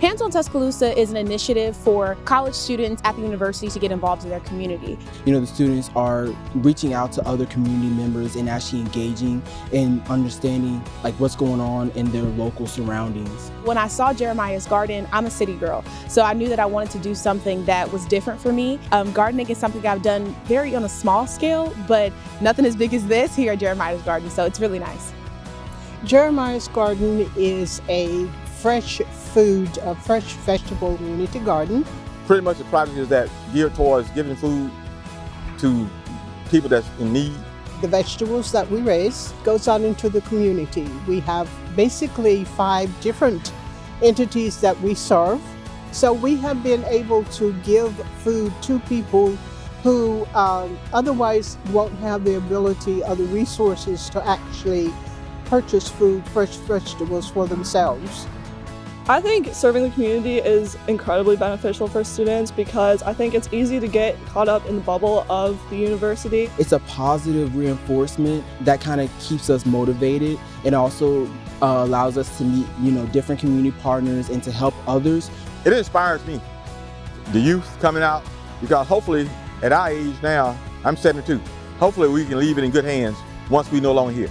Hands on Tuscaloosa is an initiative for college students at the university to get involved in their community. You know, the students are reaching out to other community members and actually engaging and understanding like what's going on in their local surroundings. When I saw Jeremiah's garden, I'm a city girl, so I knew that I wanted to do something that was different for me. Um, gardening is something I've done very on a small scale, but nothing as big as this here at Jeremiah's garden, so it's really nice. Jeremiah's Garden is a fresh food, a fresh vegetable community garden. Pretty much the project is that geared towards giving food to people that's in need. The vegetables that we raise goes out into the community. We have basically five different entities that we serve. So we have been able to give food to people who um, otherwise won't have the ability or the resources to actually purchase food, fresh vegetables for themselves. I think serving the community is incredibly beneficial for students because I think it's easy to get caught up in the bubble of the university. It's a positive reinforcement that kind of keeps us motivated and also uh, allows us to meet, you know, different community partners and to help others. It inspires me, the youth coming out, because hopefully at our age now, I'm 72, hopefully we can leave it in good hands once we no longer here.